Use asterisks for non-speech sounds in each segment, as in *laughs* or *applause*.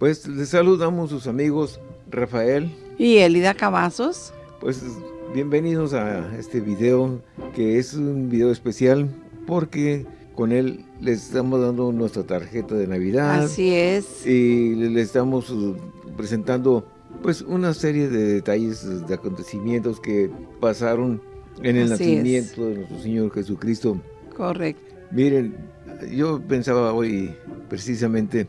Pues les saludamos sus amigos Rafael. Y Elida Cavazos. Pues bienvenidos a este video, que es un video especial porque con él les estamos dando nuestra tarjeta de Navidad. Así es. Y le estamos uh, presentando pues una serie de detalles, de acontecimientos que pasaron en el nacimiento de nuestro Señor Jesucristo. Correcto. Miren, yo pensaba hoy precisamente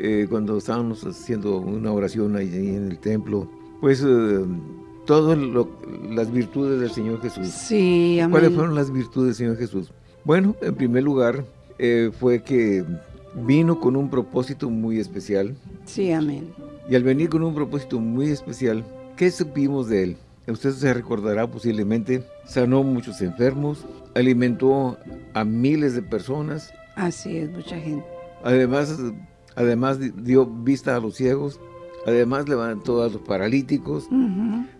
eh, cuando estábamos haciendo una oración ahí en el templo, pues eh, todas las virtudes del Señor Jesús. Sí, amén. ¿Cuáles fueron las virtudes del Señor Jesús? Bueno, en primer lugar, eh, fue que vino con un propósito muy especial. Sí, amén. Y al venir con un propósito muy especial, ¿qué supimos de él? Usted se recordará posiblemente, sanó muchos enfermos, alimentó a miles de personas. Así es, mucha gente. Además, además dio vista a los ciegos, además levantó a los paralíticos,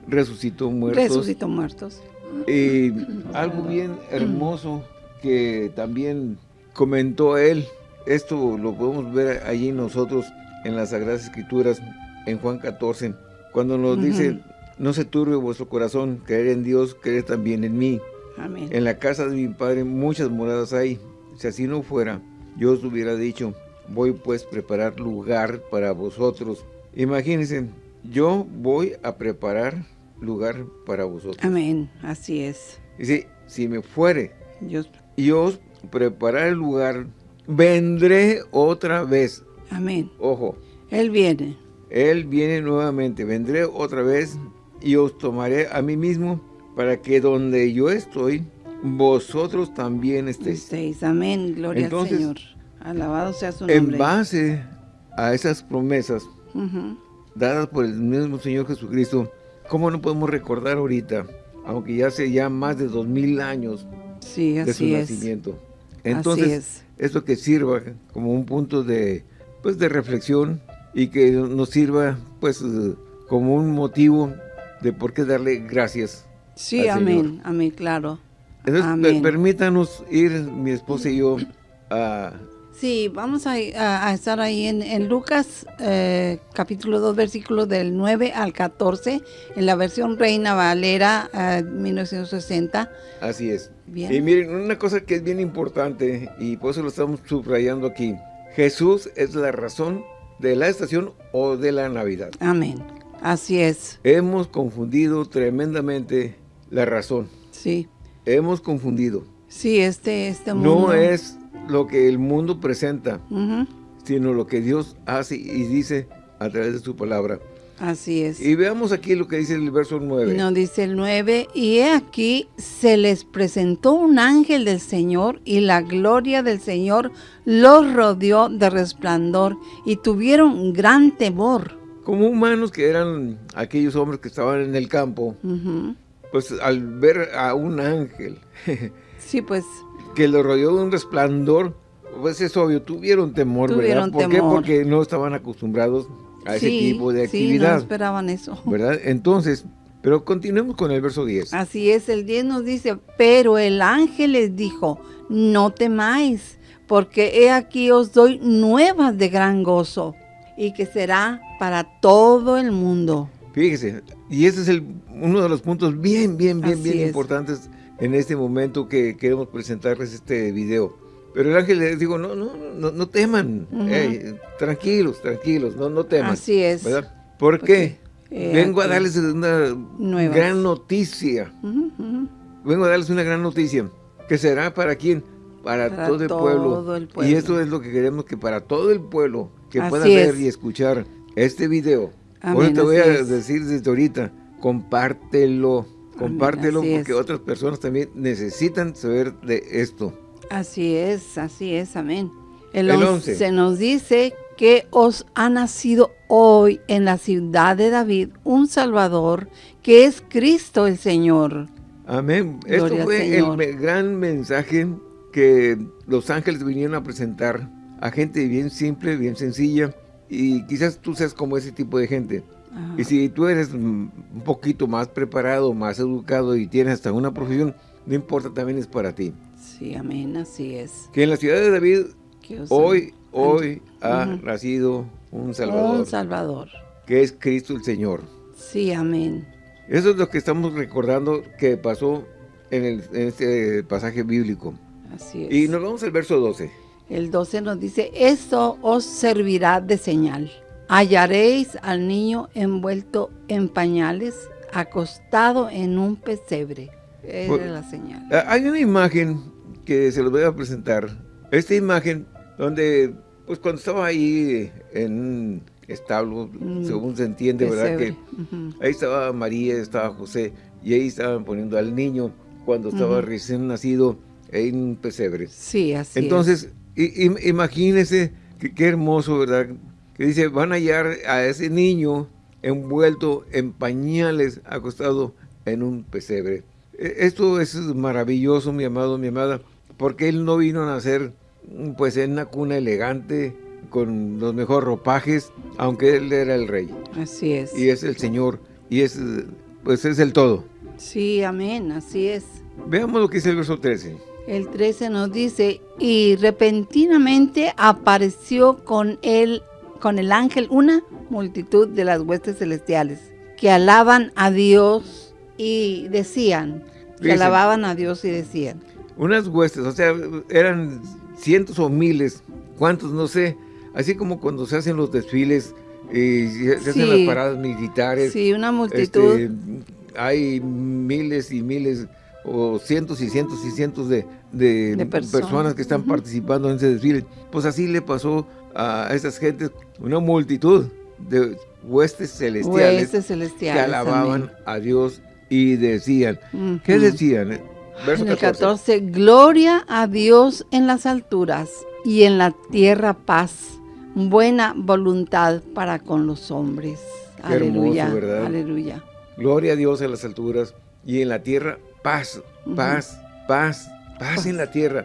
resucitó muertos. Resucitó muertos. Y algo bien hermoso que también comentó él, esto lo podemos ver allí nosotros en las Sagradas Escrituras, en Juan 14, cuando nos dice, no se turbe vuestro corazón, creer en Dios, creer también en mí. Amén. En la casa de mi Padre muchas moradas hay, si así no fuera, yo os hubiera dicho, voy pues a preparar lugar para vosotros. Imagínense, yo voy a preparar lugar para vosotros. Amén, así es. Dice, si me fuere, Dios. y os preparar el lugar, vendré otra vez. Amén. Ojo. Él viene. Él viene nuevamente, vendré otra vez y os tomaré a mí mismo para que donde yo estoy, vosotros también estéis. Estéis, amén, gloria al Señor. Alabado sea su nombre. En base a esas promesas dadas por el mismo Señor Jesucristo, ¿cómo no podemos recordar ahorita, aunque ya hace ya más de dos mil años de su nacimiento? Entonces, esto que sirva como un punto de, pues, de reflexión y que nos sirva pues como un motivo de por qué darle gracias. Sí, amén, amén, claro. Entonces, permítanos ir, mi esposa y yo, a... Sí, vamos a, estar ahí en, Lucas, eh, capítulo 2, versículo del 9 al 14, en la versión Reina Valera 1960. Eh, Así es. Y miren, una cosa que es bien importante, y por eso lo estamos subrayando aquí, Jesús es la razón de la estación o de la Navidad. Amén. Así es. Hemos confundido tremendamente la razón. Sí. Hemos confundido. Sí, este, este mundo. No es lo que el mundo presenta, sino lo que Dios hace y dice a través de su palabra. Así es. Y veamos aquí lo que dice el verso 9. No, dice el 9, y he aquí se les presentó un ángel del Señor y la gloria del Señor los rodeó de resplandor y tuvieron gran temor. Como humanos que eran aquellos hombres que estaban en el campo, pues al ver a un ángel, *laughs* sí, pues, que lo rodeó de un resplandor, pues es obvio, tuvieron temor, tuvieron ¿verdad? ¿Por qué? Porque no estaban acostumbrados a ese tipo de actividad. Sí, no esperaban eso. ¿Verdad? Entonces, pero continuemos con el verso 10. Así es, el 10 nos dice, pero el ángel les dijo, no temáis, porque he aquí os doy nuevas de gran gozo, y que será para todo el mundo. Fíjese, y ese es el, uno de los puntos bien, bien, bien, bien importantes en este momento que queremos presentarles este video. Pero el ángel les dijo, no, no, no, no teman, tranquilos, tranquilos, no, no teman. Así es. ¿verdad? ¿Por qué? Eh, Vengo a darles una gran noticia. Vengo a darles una gran noticia. ¿Que será para quién? Para, todo, el, pueblo. Y esto es lo que queremos que para todo el pueblo que pueda ver y escuchar este video. Ahora te voy a decir desde ahorita, compártelo. Compártelo porque otras personas también necesitan saber de esto. Así es, así es, amén. El, 11 se nos dice que os ha nacido hoy en la ciudad de David un Salvador, que es Cristo el Señor. Amén. Esto fue el gran mensaje que los ángeles vinieron a presentar a gente bien simple, bien sencilla, y quizás tú seas como ese tipo de gente. Y si tú eres un poquito más preparado, más educado y tienes hasta una profesión, no importa, también es para ti. Sí, amén, así es. Que en la ciudad de David, hoy, hoy ha nacido un Salvador. Un Salvador. Que es Cristo el Señor. Sí, amén. Eso es lo que estamos recordando que pasó en, el, en este pasaje bíblico. Así es. Y nos vamos al verso 12. El 12 nos dice, esto os servirá de señal. Hallaréis al niño envuelto en pañales, acostado en un pesebre. Esa es la señal. Ah, hay una imagen que se los voy a presentar. Esta imagen donde, pues cuando estaba ahí en un establo, mm, según se entiende, ¿verdad? Que ahí estaba María, estaba José, y ahí estaban poniendo al niño cuando estaba recién nacido en un pesebre. Sí, así Entonces, imagínese qué hermoso, ¿verdad? Que dice, van a hallar a ese niño envuelto en pañales, acostado en un pesebre. E, esto es maravilloso, mi amado, mi amada, porque él no vino a nacer pues en una cuna elegante, con los mejores ropajes, aunque él era el rey. Así es. Y es el Señor, y es, pues es el todo. Sí, amén, así es. Veamos lo que dice el verso 13. El 13 nos dice, y repentinamente apareció con él, con el ángel, una multitud de las huestes celestiales, que alaban a Dios y decían, que alababan a Dios y decían. Unas huestes, o sea, eran cientos o miles, cuántos, no sé, así como cuando se hacen los desfiles y se hacen las paradas militares. Sí, una multitud. Este, hay miles y miles o cientos y cientos y cientos de, personas. que están participando en ese desfile. Pues así le pasó a esas gentes, una multitud de huestes celestiales, que alababan a Dios y decían, ¿qué decían? Verso en el 14. gloria a Dios en las alturas y en la tierra paz, buena voluntad para con los hombres. aleluya, aleluya. Gloria a Dios en las alturas y en la tierra paz, paz, paz, paz, en la tierra.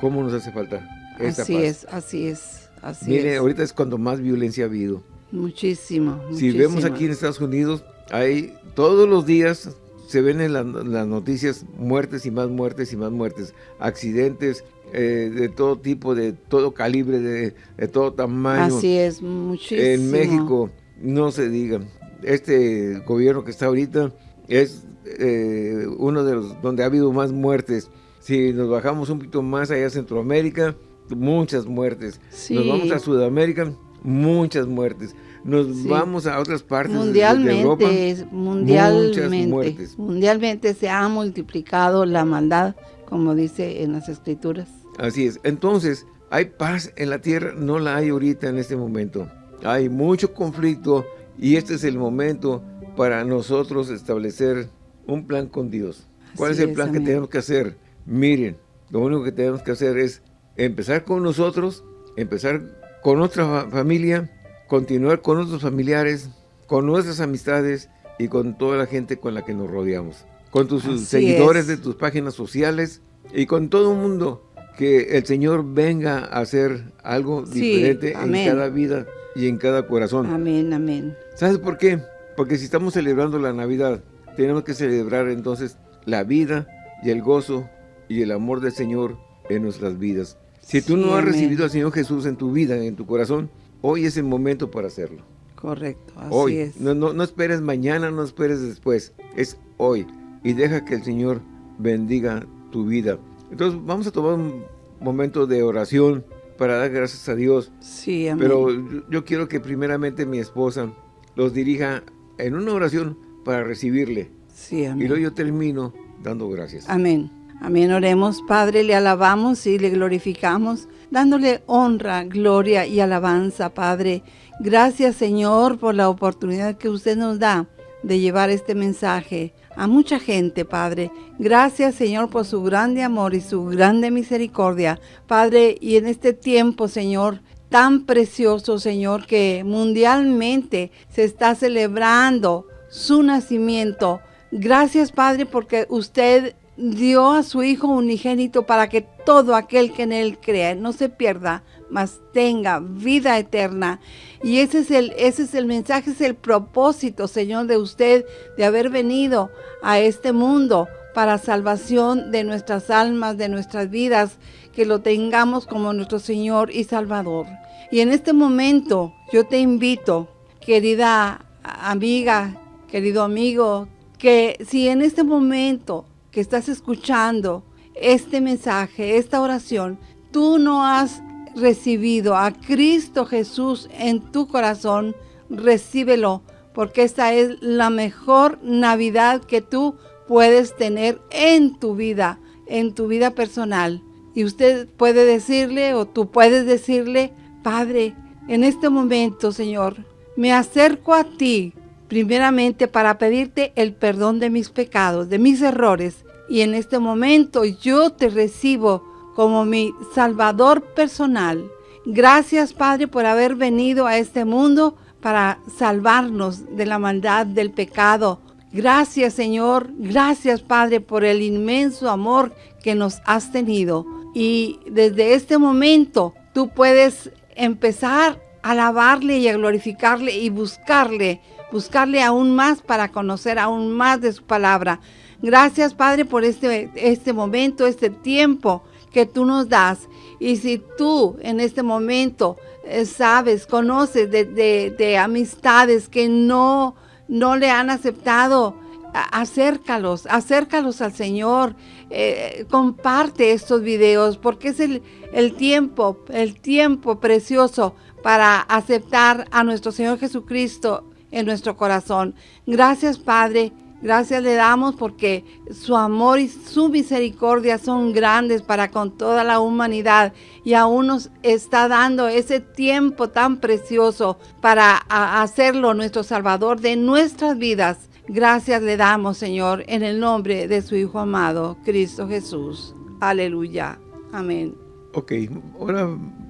¿Cómo nos hace falta esta así es, así es, así Mire, ahorita es cuando más violencia ha habido. Muchísimo, Si vemos aquí en Estados Unidos, hay todos los días se ven en las noticias muertes y más muertes y más muertes, accidentes eh, de todo tipo, de todo calibre, de, de, todo tamaño. Así es, muchísimo. En México, no se diga, este gobierno que está ahorita es eh, uno de los donde ha habido más muertes. Si nos bajamos un poquito más allá a Centroamérica, muchas muertes. Nos vamos a Sudamérica, muchas muertes. Nos vamos a otras partes mundialmente, de Europa, mundialmente, mundialmente se ha multiplicado la maldad, como dice en las escrituras. Así es. Entonces, hay paz en la tierra, no la hay ahorita en este momento. Hay mucho conflicto y este es el momento para nosotros establecer un plan con Dios. ¿Cuál es el plan que tenemos que hacer? Miren, lo único que tenemos que hacer es empezar con nosotros, empezar con nuestra familia, continuar con nuestros familiares, con nuestras amistades y con toda la gente con la que nos rodeamos. Con tus seguidores de tus páginas sociales y con todo el mundo que el Señor venga a hacer algo diferente en cada vida y en cada corazón. Amén, amén. ¿Sabes por qué? Porque si estamos celebrando la Navidad, tenemos que celebrar entonces la vida y el gozo y el amor del Señor en nuestras vidas. Si tú no has recibido al Señor Jesús en tu vida, en tu corazón, hoy es el momento para hacerlo. Correcto, así hoy. es. No, no, no esperes mañana, no esperes después, es hoy. Y deja que el Señor bendiga tu vida. Entonces vamos a tomar un momento de oración para dar gracias a Dios. Sí, amén. Pero yo quiero que primeramente mi esposa los dirija en una oración para recibirle. Sí, amén. Y luego yo termino dando gracias. Amén. Amén. Oremos, Padre, le alabamos y le glorificamos, dándole honra, gloria y alabanza, Padre. Gracias, Señor, por la oportunidad que usted nos da de llevar este mensaje a mucha gente, Padre. Gracias, Señor, por su grande amor y su grande misericordia, Padre. Y en este tiempo, Señor, tan precioso, Señor, que mundialmente se está celebrando su nacimiento. Gracias, Padre, porque usted dio a su Hijo unigénito para que todo aquel que en Él crea no se pierda, mas tenga vida eterna. Y ese es el, ese es el mensaje, es el propósito, Señor, de usted, de haber venido a este mundo para salvación de nuestras almas, de nuestras vidas, que lo tengamos como nuestro Señor y Salvador. Y en este momento yo te invito, querida amiga, querido amigo, que si en este momento que estás escuchando este mensaje, esta oración, tú no has recibido a Cristo Jesús en tu corazón, recíbelo, porque esta es la mejor Navidad que tú puedes tener en tu vida, en tu vida personal. Y usted puede decirle o tú puedes decirle, Padre, en este momento, Señor, me acerco a ti primeramente para pedirte el perdón de mis pecados, de mis errores. Y en este momento yo te recibo como mi Salvador personal. Gracias, Padre, por haber venido a este mundo para salvarnos de la maldad, del pecado. Gracias, Señor. Gracias, Padre, por el inmenso amor que nos has tenido. Y desde este momento tú puedes empezar a alabarle y a glorificarle y buscarle, buscarle aún más para conocer aún más de su palabra. Gracias, Padre, por este, este momento, este tiempo que tú nos das. Y si tú en este momento eh, sabes, conoces de, amistades que no, no le han aceptado, acércalos, acércalos al Señor, eh, comparte estos videos porque es el, el tiempo, el tiempo precioso para aceptar a nuestro Señor Jesucristo en nuestro corazón. Gracias Padre Gracias le damos porque su amor y su misericordia son grandes para con toda la humanidad y aún nos está dando ese tiempo tan precioso para hacerlo nuestro Salvador de nuestras vidas. Gracias le damos, Señor, en el nombre de su Hijo amado, Cristo Jesús. Aleluya. Amén. Ok, ahora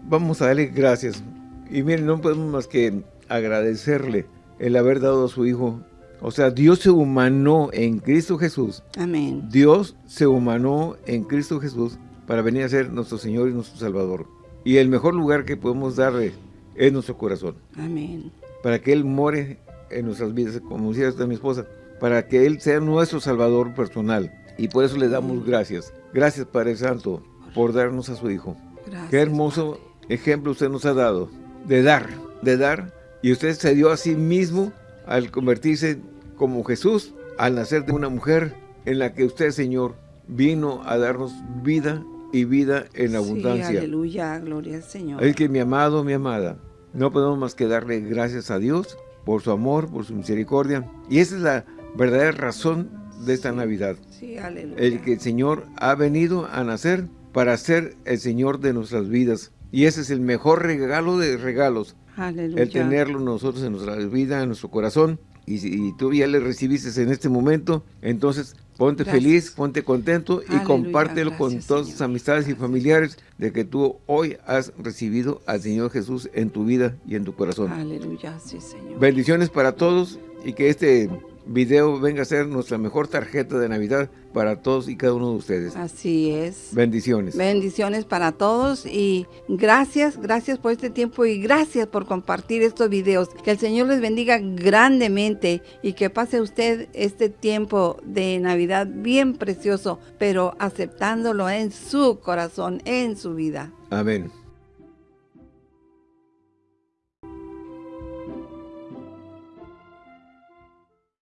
vamos a darle gracias. Y miren, no podemos más que agradecerle el haber dado a su Hijo o sea, Dios se humanó en Cristo Jesús. Amén. Dios se humanó en Cristo Jesús para venir a ser nuestro Señor y nuestro Salvador. Y el mejor lugar que podemos darle es nuestro corazón. Amén. Para que Él more en nuestras vidas, como decía esta mi esposa, para que Él sea nuestro Salvador personal. Y por eso le damos gracias. Gracias, Padre Santo, por darnos a su Hijo. Gracias, Qué hermoso ejemplo usted nos ha dado de dar, de dar. Y usted se dio a sí mismo al convertirse como Jesús al nacer de una mujer en la que usted, Señor, vino a darnos vida y vida en abundancia. aleluya, gloria al Señor. Es que mi amado, mi amada, no podemos más que darle gracias a Dios por su amor, por su misericordia. Y esa es la verdadera razón de esta Navidad. Sí, aleluya. El que el Señor ha venido a nacer para ser el Señor de nuestras vidas. Y ese es el mejor regalo de regalos. Aleluya. El tenerlo nosotros en nuestra vida, en nuestro corazón y, tú ya le recibiste en este momento, entonces ponte feliz, ponte contento y compártelo con todas tus amistades y familiares de que tú hoy has recibido al Señor Jesús en tu vida y en tu corazón. Aleluya, sí, Señor. Bendiciones para todos y que este video venga a ser nuestra mejor tarjeta de Navidad para todos y cada uno de ustedes. Así es. Bendiciones. Bendiciones para todos y gracias, gracias por este tiempo y gracias por compartir estos videos. Que el Señor les bendiga grandemente y que pase usted este tiempo de Navidad bien precioso, pero aceptándolo en su corazón, en su vida. Amén.